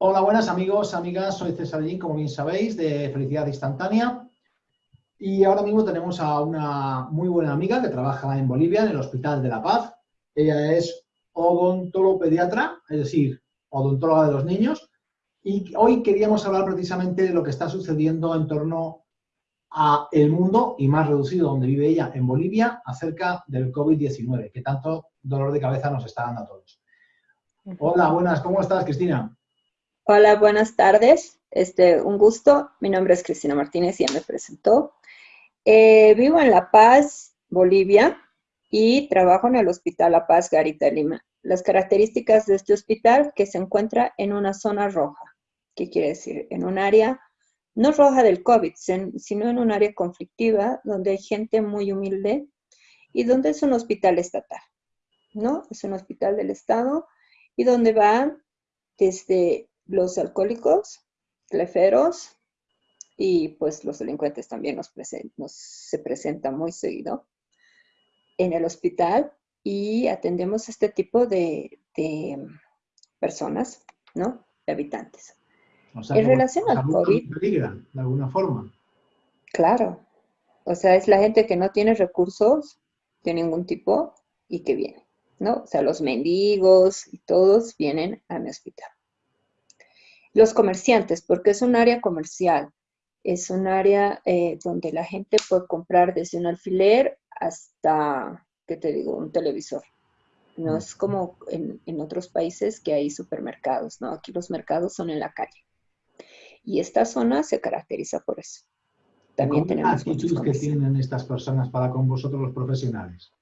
Hola, buenas amigos, amigas, soy César Lin, como bien sabéis, de Felicidad Instantánea. Y ahora mismo tenemos a una muy buena amiga que trabaja en Bolivia, en el Hospital de la Paz. Ella es odontolopediatra, es decir, odontóloga de los niños. Y hoy queríamos hablar precisamente de lo que está sucediendo en torno a el mundo, y más reducido donde vive ella, en Bolivia, acerca del COVID-19, que tanto dolor de cabeza nos está dando a todos. Hola, buenas, ¿cómo estás, Cristina? Hola, buenas tardes. Este, un gusto. Mi nombre es Cristina Martínez, ya me presentó. Eh, vivo en La Paz, Bolivia, y trabajo en el Hospital La Paz Garita Lima. Las características de este hospital que se encuentra en una zona roja. ¿Qué quiere decir? En un área no roja del COVID, sino en un área conflictiva donde hay gente muy humilde y donde es un hospital estatal, ¿no? Es un hospital del Estado y donde van desde los alcohólicos, cleferos y pues los delincuentes también nos, se presentan muy seguido en el hospital y atendemos este tipo de, personas, ¿no? De habitantes. en relación al COVID... de alguna forma. Claro. O sea, es la gente que no tiene recursos de ningún tipo y que viene. ¿no? O sea, los mendigos y todos vienen a mi hospital. Los comerciantes, porque es un área comercial, es un área eh, donde la gente puede comprar desde un alfiler hasta, ¿qué te digo?, un televisor. No es como en, en, otros países que hay supermercados, ¿no? Aquí los mercados son en la calle. Y esta zona se caracteriza por eso. También tenemos actitudes que tienen estas personas para con vosotros los profesionales?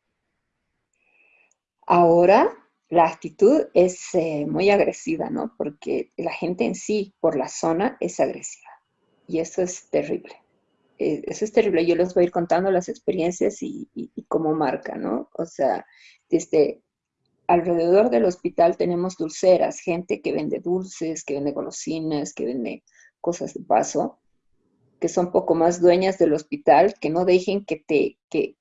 Ahora la actitud es eh, muy agresiva, ¿no? Porque la gente en sí, por la zona, es agresiva. Y eso es terrible. Eh, eso es terrible. Yo les voy a ir contando las experiencias y, cómo marca, ¿no? O sea, desde alrededor del hospital tenemos dulceras, gente que vende dulces, que vende golosinas, que vende cosas de paso, que son poco más dueñas del hospital, que no dejen que, te, que,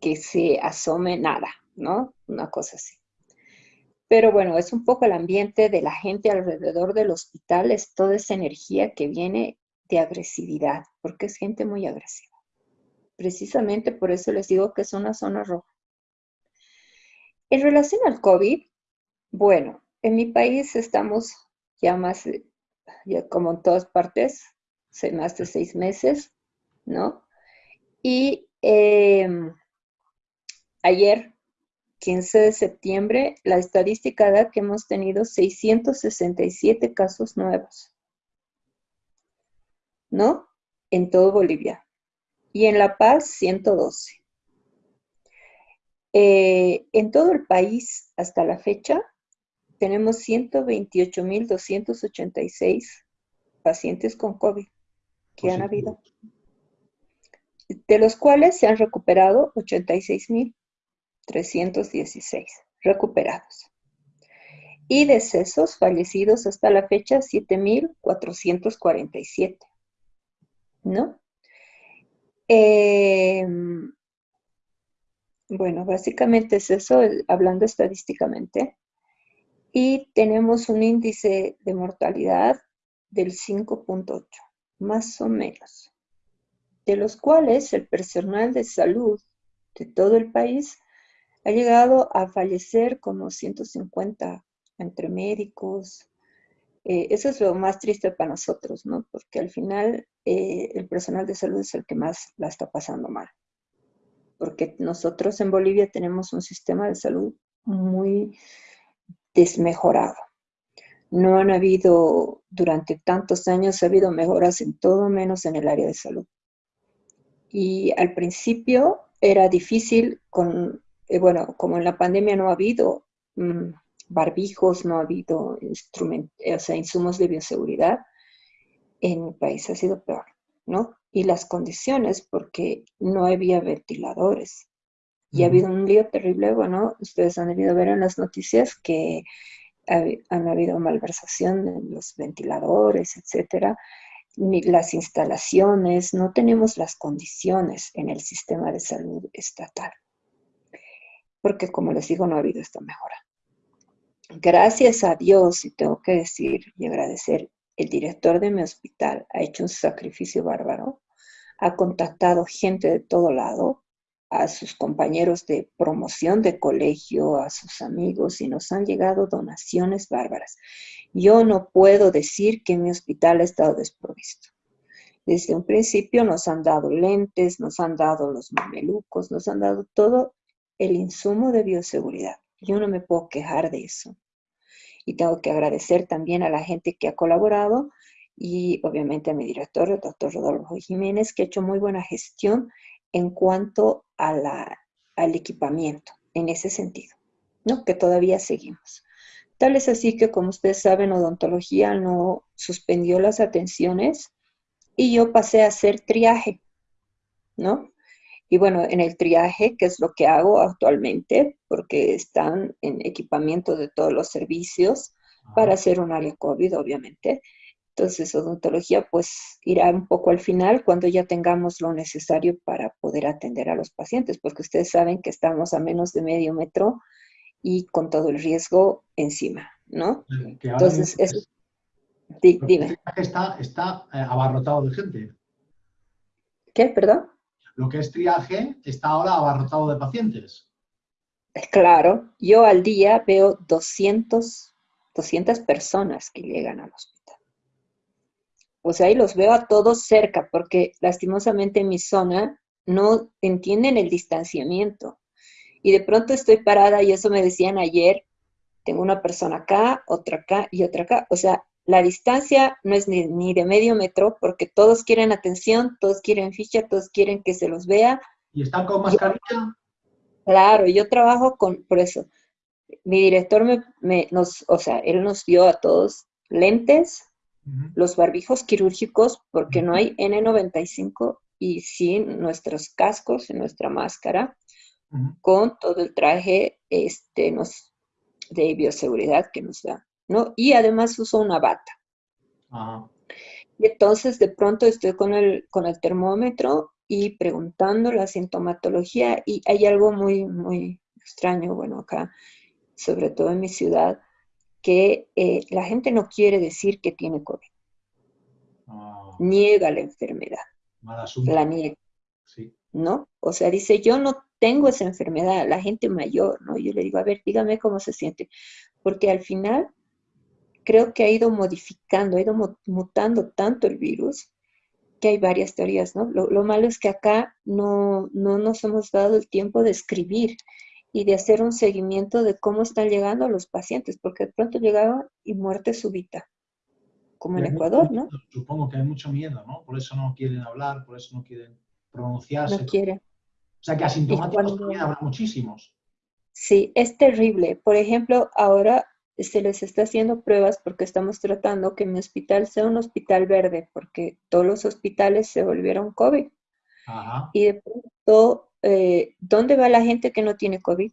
que se asome nada, ¿no? Una cosa así. Pero bueno, es un poco el ambiente de la gente alrededor del hospital, es toda esa energía que viene de agresividad, porque es gente muy agresiva. Precisamente por eso les digo que es una zona roja. En relación al COVID, bueno, en mi país estamos ya más, ya como en todas partes, más de seis meses, ¿no? Y em, ayer 15 de septiembre, la estadística da que hemos tenido 667 casos nuevos, ¿no? En todo Bolivia. Y en La Paz, 112. Eh, en todo el país, hasta la fecha, tenemos 128.286 pacientes con COVID que han habido, de los cuales se han recuperado 86.000. 316 recuperados. Y decesos fallecidos hasta la fecha, 7.447. ¿No? Em, bueno, básicamente es eso, hablando estadísticamente. Y tenemos un índice de mortalidad del 5.8, más o menos, de los cuales el personal de salud de todo el país ha llegado a fallecer como 150 entre médicos. Eh, eso es lo más triste para nosotros, ¿no? Porque al final eh, el personal de salud es el que más la está pasando mal. Porque nosotros en Bolivia tenemos un sistema de salud muy desmejorado. No han habido, durante tantos años, ha habido mejoras en todo menos en el área de salud. Y al principio era difícil con eh, bueno, como en la pandemia no ha habido mm, barbijos, no ha habido o sea, insumos de bioseguridad, en el país ha sido peor, ¿no? Y las condiciones, porque no había ventiladores. Y ha habido un lío terrible, bueno, ustedes han debido ver en las noticias que han habido malversación en los ventiladores, etcétera, ni las instalaciones, no tenemos las condiciones en el sistema de salud estatal porque como les digo, no ha habido esta mejora. gracias a Dios, y tengo que decir y agradecer, el director de mi hospital ha hecho un sacrificio bárbaro, ha contactado gente de todo lado, a sus compañeros de promoción de colegio, a sus amigos, y nos han llegado donaciones bárbaras. Yo no puedo decir que mi hospital ha estado desprovisto. Desde un principio nos han dado lentes, nos han dado los mamelucos, nos han dado todo el insumo de bioseguridad. Yo no me puedo quejar de eso. Y tengo que agradecer también a la gente que ha colaborado y obviamente a mi director, el doctor Rodolfo Jiménez, que ha hecho muy buena gestión en cuanto a la, al equipamiento, en ese sentido, ¿no? Que todavía seguimos. Tal es así que, como ustedes saben, odontología no suspendió las atenciones y yo pasé a hacer triaje, ¿no? Y bueno, en el triaje, que es lo que hago actualmente, porque están en equipamiento de todos los servicios para hacer un área COVID, obviamente. Entonces, odontología pues irá un poco al final cuando ya tengamos lo necesario para poder atender a los pacientes, porque ustedes saben que estamos a menos de medio metro y con todo el riesgo encima, ¿no? Entonces, eso, dime. Está, está eh, abarrotado de gente. ¿Qué? ¿Perdón? Lo que es triaje está ahora abarrotado de pacientes. Claro, yo al día veo 200, 200 personas que llegan al hospital. O sea, y los veo a todos cerca, porque lastimosamente en mi zona no entienden el distanciamiento. Y de pronto estoy parada, y eso me decían ayer, tengo una persona acá, otra acá y otra acá. O sea, la distancia no es ni, de medio metro, porque todos quieren atención, todos quieren ficha, todos quieren que se los vea. ¿Y están con mascarilla? claro, yo trabajo con, por eso, mi director me, nos, o sea, él nos dio a todos lentes, los barbijos quirúrgicos, porque no hay N95 y sin nuestros cascos y nuestra máscara, con todo el traje este, nos, de bioseguridad que nos da, ¿no? Y además uso una bata. Y entonces de pronto estoy con el, con el termómetro y preguntando la sintomatología y hay algo muy, muy extraño, bueno, acá, sobre todo en mi ciudad, que eh, la gente no quiere decir que tiene COVID. Ah. Niega la enfermedad. La niega. ¿No? O sea, dice, yo no tengo esa enfermedad, la gente mayor, ¿no? Yo le digo, a ver, dígame cómo se siente. Porque al final creo que ha ido modificando, ha ido mutando tanto el virus que hay varias teorías, ¿no? Lo, lo malo es que acá no, no nos hemos dado el tiempo de escribir y de hacer un seguimiento de cómo están llegando los pacientes, porque de pronto llegaban y muerte súbita, como en Ecuador, ¿no? Supongo que hay mucho miedo, ¿no? Por eso no quieren hablar, por eso no quieren pronunciarse. No quieren. O sea que asintomáticos también habrá muchísimos. Sí, es terrible. Por ejemplo, ahora se les está haciendo pruebas porque estamos tratando que mi hospital sea un hospital verde, porque todos los hospitales se volvieron COVID. Ajá. Y de pronto eh, ¿dónde va la gente que no tiene COVID?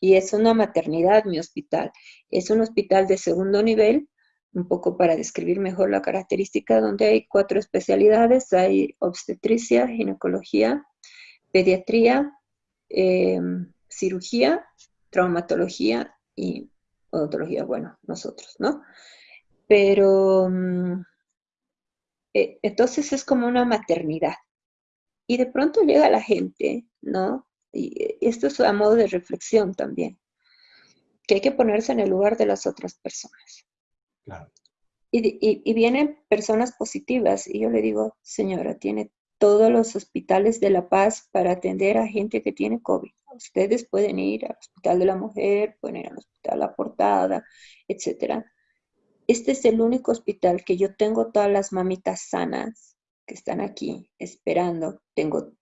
Y es una maternidad mi hospital. Es un hospital de segundo nivel, un poco para describir mejor la característica, donde hay cuatro especialidades. Hay obstetricia, ginecología, pediatría, em, cirugía, traumatología y odontología, bueno, nosotros, ¿no? Pero mm, eh, entonces es como una maternidad. Y de pronto llega la gente, ¿no? Y esto es a modo de reflexión también, que hay que ponerse en el lugar de las otras personas. Claro. Y, vienen personas positivas y yo le digo, señora, tiene todos los hospitales de La Paz para atender a gente que tiene COVID. Ustedes pueden ir al Hospital de la Mujer, pueden ir al Hospital La Portada, etc. Este es el único hospital que yo tengo todas las mamitas sanas, que están aquí esperando. Tengo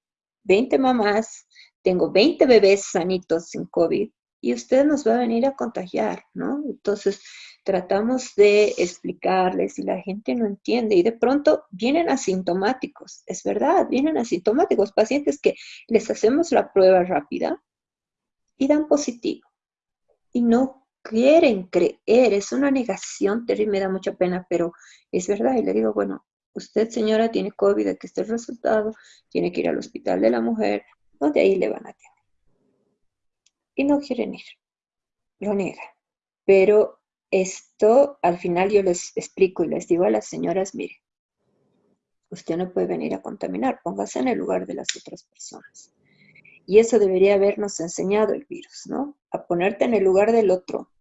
20 mamás, tengo 20 bebés sanitos sin COVID y usted nos va a venir a contagiar, ¿no? Entonces, tratamos de explicarles y la gente no entiende y de pronto vienen asintomáticos, es verdad, vienen asintomáticos, pacientes que les hacemos la prueba rápida y dan positivo y no quieren creer, es una negación terrible, me da mucha pena, pero es verdad y le digo, bueno, usted señora tiene COVID, aquí está el resultado, tiene que ir al hospital de la mujer, donde ahí le van a atender. Y no quieren ir, lo niegan. Pero esto al final yo les explico y les digo a las señoras, mire, usted no puede venir a contaminar, póngase en el lugar de las otras personas. Y eso debería habernos enseñado el virus, ¿no? A ponerte en el lugar del otro,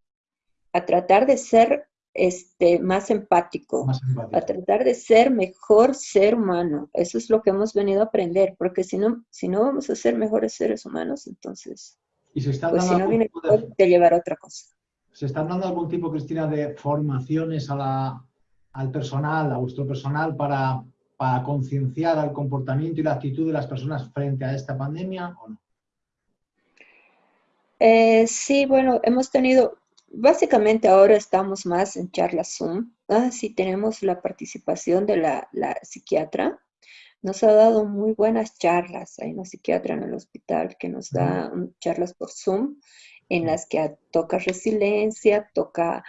a tratar de ser este, más empático, a tratar de ser mejor ser humano. Eso es lo que hemos venido a aprender, porque si no, si no vamos a ser mejores seres humanos, entonces, ¿Y se pues si no viene de, te llevará otra cosa. ¿Se están dando algún tipo, Cristina, de formaciones a la, al personal, a vuestro personal, para, para concienciar al comportamiento y la actitud de las personas frente a esta pandemia o no? Eh, sí, bueno, hemos tenido, básicamente ahora estamos más en charlas Zoom. Ah, sí, tenemos la participación de la, psiquiatra. Nos ha dado muy buenas charlas. Hay una psiquiatra en el hospital que nos da charlas por Zoom en las que toca resiliencia, toca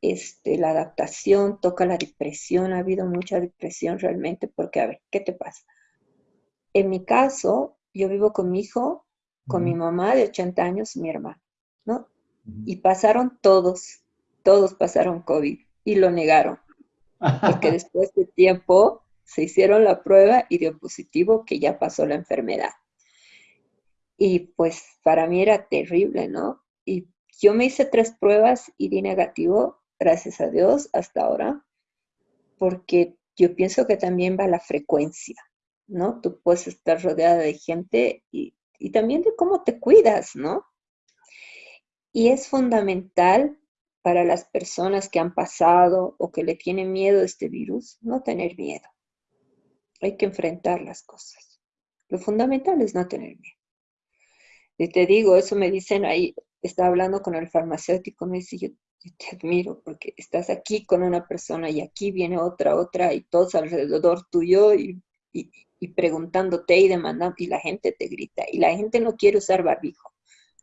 este, la adaptación, toca la depresión. Ha habido mucha depresión realmente porque, a ver, ¿qué te pasa? En mi caso, yo vivo con mi hijo con mi mamá de 80 años y mi hermano, ¿no? Y pasaron todos, todos pasaron COVID y lo negaron. Porque después de tiempo se hicieron la prueba y dio positivo que ya pasó la enfermedad. Y pues para mí era terrible, ¿no? Y yo me hice tres pruebas y di negativo, gracias a Dios, hasta ahora, porque yo pienso que también va la frecuencia, ¿no? Tú puedes estar rodeada de gente y y también de cómo te cuidas, ¿no? Y es fundamental para las personas que han pasado o que le tienen miedo a este virus, no tener miedo. Hay que enfrentar las cosas. Lo fundamental es no tener miedo. Y te digo, eso me dicen ahí, estaba hablando con el farmacéutico, me dice, yo, te admiro porque estás aquí con una persona y aquí viene otra, otra y todos alrededor tuyo y, y preguntándote y demandando, y la gente te grita, y la gente no quiere usar barbijo,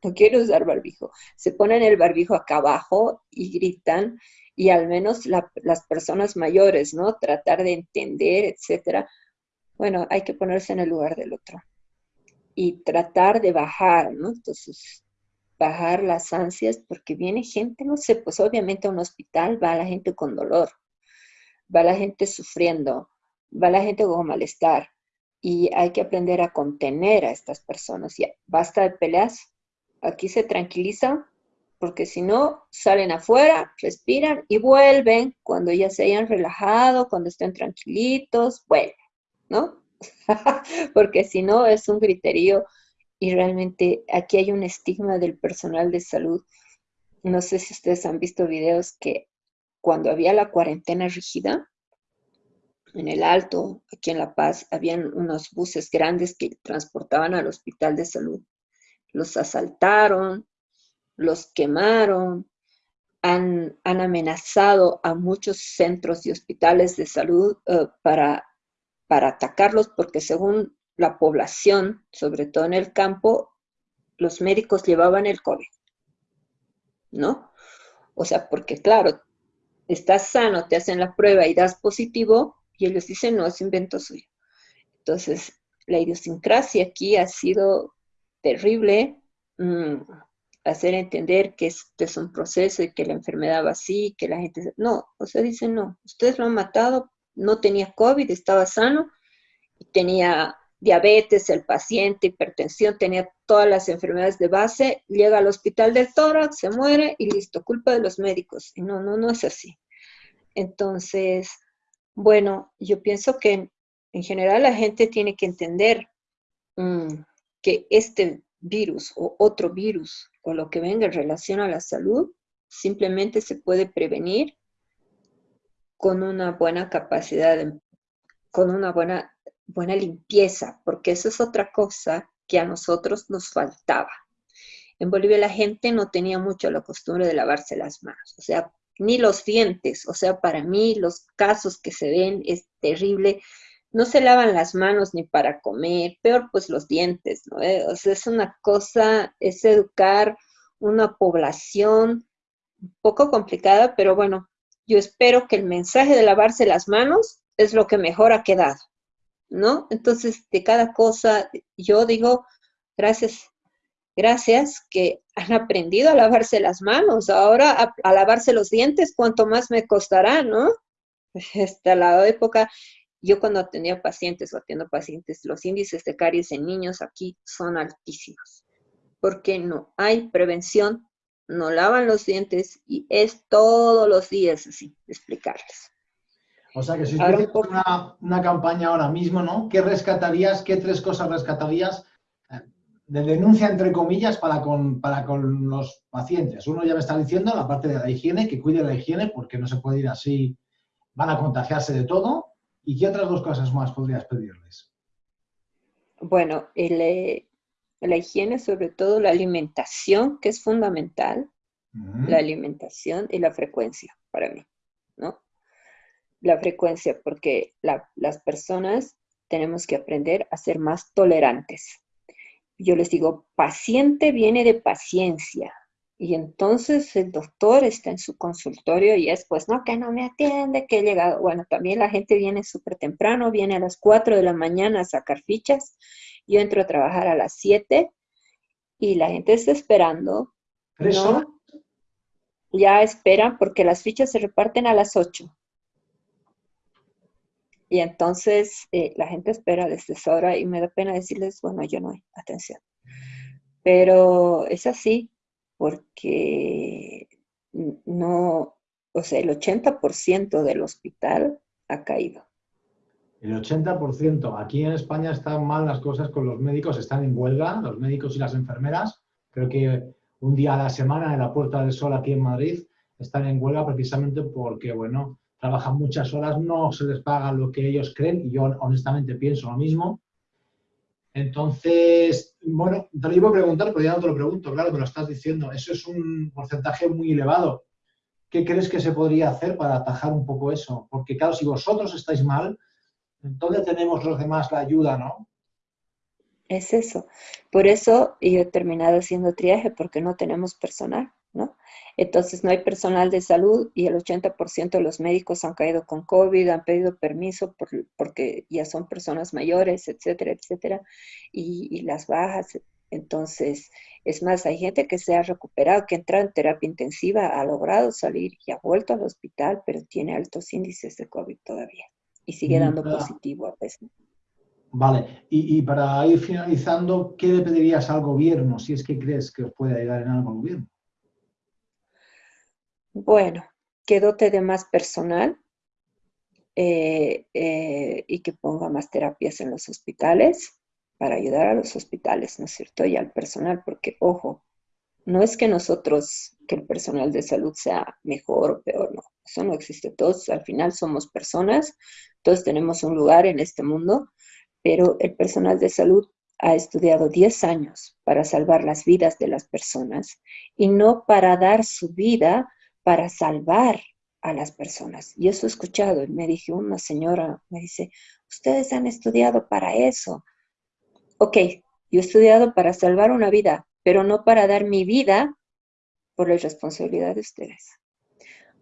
no quiere usar barbijo. Se ponen el barbijo acá abajo y gritan, y al menos las personas mayores, ¿no? Tratar de entender, etcétera. Bueno, hay que ponerse en el lugar del otro y tratar de bajar, ¿no? Entonces, bajar las ansias porque viene gente, no sé, pues obviamente a un hospital va la gente con dolor, va la gente sufriendo, va la gente con malestar, y hay que aprender a contener a estas personas. Ya, basta de peleas, aquí se tranquilizan, porque si no, salen afuera, respiran y vuelven cuando ya se hayan relajado, cuando estén tranquilitos, vuelven, ¿no? porque si no, es un griterío y realmente aquí hay un estigma del personal de salud. No sé si ustedes han visto videos que cuando había la cuarentena rígida, en el Alto, aquí en La Paz, habían unos buses grandes que transportaban al hospital de salud. Los asaltaron, los quemaron, han, amenazado a muchos centros y hospitales de salud eh, para, para atacarlos porque según la población, sobre todo en el campo, los médicos llevaban el COVID, ¿no? O sea, porque claro, estás sano, te hacen la prueba y das positivo, y ellos dicen, no, es invento suyo. Entonces, la idiosincrasia aquí ha sido terrible, mm, hacer entender que este es un proceso y que la enfermedad va así, que la gente... No, o sea, dicen, no, ustedes lo han matado, no tenía COVID, estaba sano, y tenía diabetes, el paciente, hipertensión, tenía todas las enfermedades de base, llega al hospital del tórax, se muere y listo, culpa de los médicos. No, no, no es así. Entonces, bueno, yo pienso que en general la gente tiene que entender mm, que este virus o otro virus o lo que venga en relación a la salud simplemente se puede prevenir con una buena capacidad, con una buena, buena limpieza, porque eso es otra cosa que a nosotros nos faltaba. En Bolivia la gente no tenía mucho la costumbre de lavarse las manos, o sea, ni los dientes. O sea, para mí los casos que se ven es terrible. No se lavan las manos ni para comer, peor pues los dientes, ¿no? Eh, o sea, es una cosa, es educar una población un poco complicada, pero bueno, yo espero que el mensaje de lavarse las manos es lo que mejor ha quedado, ¿no? Entonces, de cada cosa, yo digo, gracias gracias, que han aprendido a lavarse las manos. Ahora a, lavarse los dientes, ¿cuánto más me costará, no? Hasta la época, yo cuando atendía pacientes o atiendo pacientes, los índices de caries en niños aquí son altísimos. Porque no hay prevención, no lavan los dientes y es todos los días así, explicarles. O sea que si tuvieras una, una campaña ahora mismo, ¿no? ¿Qué rescatarías? ¿Qué tres cosas rescatarías de denuncia, entre comillas, para con, para con los pacientes. Uno ya me está diciendo la parte de la higiene, que cuide la higiene porque no se puede ir así, van a contagiarse de todo. ¿Y qué otras dos cosas más podrías pedirles? Bueno, eh, la higiene, sobre todo la alimentación, que es fundamental, la alimentación y la frecuencia para mí, ¿no? La frecuencia, porque las personas tenemos que aprender a ser más tolerantes yo les digo, paciente viene de paciencia. Y entonces el doctor está en su consultorio y es, pues, no, que no me atiende, que he llegado. Bueno, también la gente viene súper temprano, viene a las 4 de la mañana a sacar fichas. Yo entro a trabajar a las 7 y la gente está esperando. ¿no? Ya esperan porque las fichas se reparten a las 8. Y entonces eh, la gente espera desde esa y me da pena decirles, bueno, yo no hay atención. Pero es así, porque no, o sea, el 80% del hospital ha caído. El 80%. Aquí en España están mal las cosas con los médicos, están en huelga, los médicos y las enfermeras. Creo que un día a la semana en la Puerta del Sol aquí en Madrid están en huelga precisamente porque, bueno, trabajan muchas horas, no se les paga lo que ellos creen, y yo honestamente pienso lo mismo. Entonces, bueno, te lo iba a preguntar, pero ya no te lo pregunto, claro, me lo estás diciendo. Eso es un porcentaje muy elevado. ¿Qué crees que se podría hacer para atajar un poco eso? Porque claro, si vosotros estáis mal, ¿dónde tenemos los demás la ayuda, no? Es eso. Por eso yo he terminado haciendo triaje, porque no tenemos personal. Entonces no hay personal de salud y el 80% de los médicos han caído con COVID, han pedido permiso porque ya son personas mayores, etcétera, etcétera, y, las bajas. Entonces, es más, hay gente que se ha recuperado, que entra en terapia intensiva, ha logrado salir y ha vuelto al hospital, pero tiene altos índices de COVID todavía y sigue dando positivo a veces. Vale, y, y, para ir finalizando, ¿qué le pedirías al gobierno si es que crees que os puede ayudar en algo el gobierno? Bueno, que dote de más personal eh, eh, y que ponga más terapias en los hospitales para ayudar a los hospitales, ¿no es cierto? Y al personal, porque, ojo, no es que nosotros, que el personal de salud sea mejor o peor, no, eso no existe. Todos al final somos personas, todos tenemos un lugar en este mundo, pero el personal de salud ha estudiado 10 años para salvar las vidas de las personas y no para dar su vida para salvar a las personas. Y eso he escuchado. Y me dijo una señora, me dice, ustedes han estudiado para eso. Ok, yo he estudiado para salvar una vida, pero no para dar mi vida por la responsabilidad de ustedes.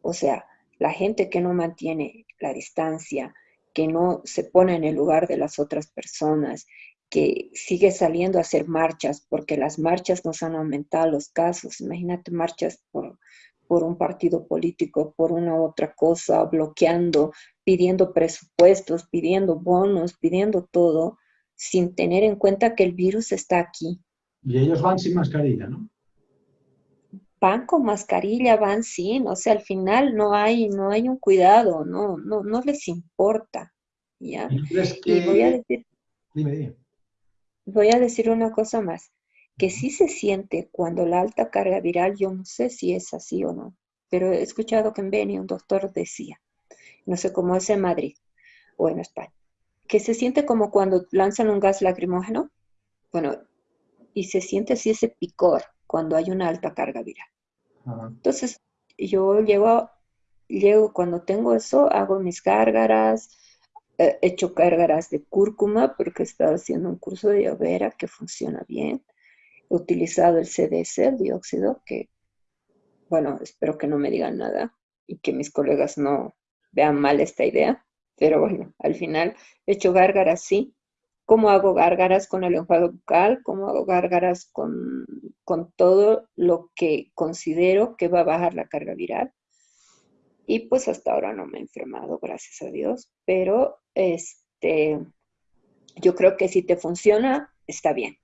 O sea, la gente que no mantiene la distancia, que no se pone en el lugar de las otras personas, que sigue saliendo a hacer marchas, porque las marchas nos han aumentado los casos. Imagínate marchas por por un partido político, por una otra cosa, bloqueando, pidiendo presupuestos, pidiendo bonos, pidiendo todo, sin tener en cuenta que el virus está aquí. Y ellos van sin mascarilla, ¿no? Van con mascarilla, van sin, o sea, al final no hay, no hay un cuidado, no, no, no les importa. ¿ya? ¿Y, voy a decir, dime, dime. Voy a decir una cosa más que sí se siente cuando la alta carga viral, yo no sé si es así o no, pero he escuchado que en Beni un doctor decía, no sé cómo es en Madrid o en España, que se siente como cuando lanzan un gas lacrimógeno, bueno, y se siente así ese picor cuando hay una alta carga viral. Entonces, yo llevo, llego, cuando tengo eso, hago mis gárgaras, he hecho gárgaras de cúrcuma porque he estado haciendo un curso de llovera que funciona bien utilizado el el dióxido, que, bueno, espero que no me digan nada y que mis colegas no vean mal esta idea, pero bueno, al final he hecho gárgaras sí, cómo hago gárgaras con el enjuague bucal, cómo hago gárgaras con, con todo lo que considero que va a bajar la carga viral. Y pues hasta ahora no me he enfermado, gracias a Dios, pero este, yo creo que si te funciona, está bien.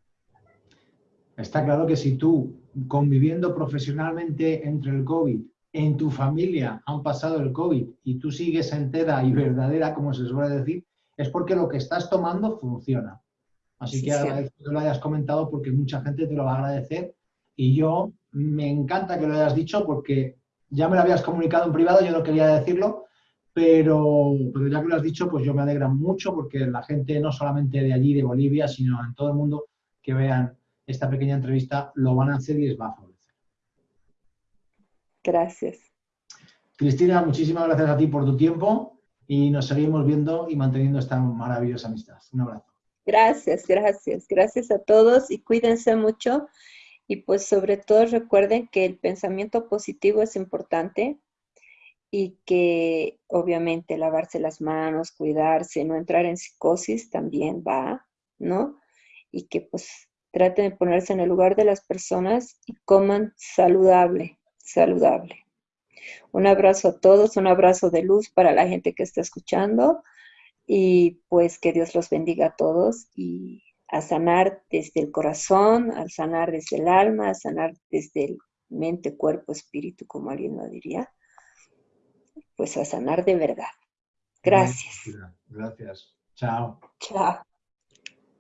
Está claro que si tú, conviviendo profesionalmente entre el COVID, en tu familia han pasado el COVID y tú sigues entera y verdadera, como se suele decir, es porque lo que estás tomando funciona. Así que agradezco que lo hayas comentado porque mucha gente te lo va a agradecer y yo me encanta que lo hayas dicho porque ya me lo habías comunicado en privado, yo no quería decirlo, pero, pero ya que lo has dicho, pues yo me alegra mucho porque la gente no solamente de allí, de Bolivia, sino en todo el mundo que vean esta pequeña entrevista lo van a hacer y les va a favorecer. Gracias. Cristina, muchísimas gracias a ti por tu tiempo y nos seguimos viendo y manteniendo esta maravillosa amistad. Un abrazo. Gracias, gracias. Gracias a todos y cuídense mucho. Y pues sobre todo recuerden que el pensamiento positivo es importante y que obviamente lavarse las manos, cuidarse, no entrar en psicosis también va, ¿no? Y que pues traten de ponerse en el lugar de las personas y coman saludable, saludable. Un abrazo a todos, un abrazo de luz para la gente que está escuchando y pues que Dios los bendiga a todos y a sanar desde el corazón, a sanar desde el alma, a sanar desde el mente, cuerpo, espíritu, como alguien lo diría, pues a sanar de verdad. Gracias. Gracias. Chao. Chao.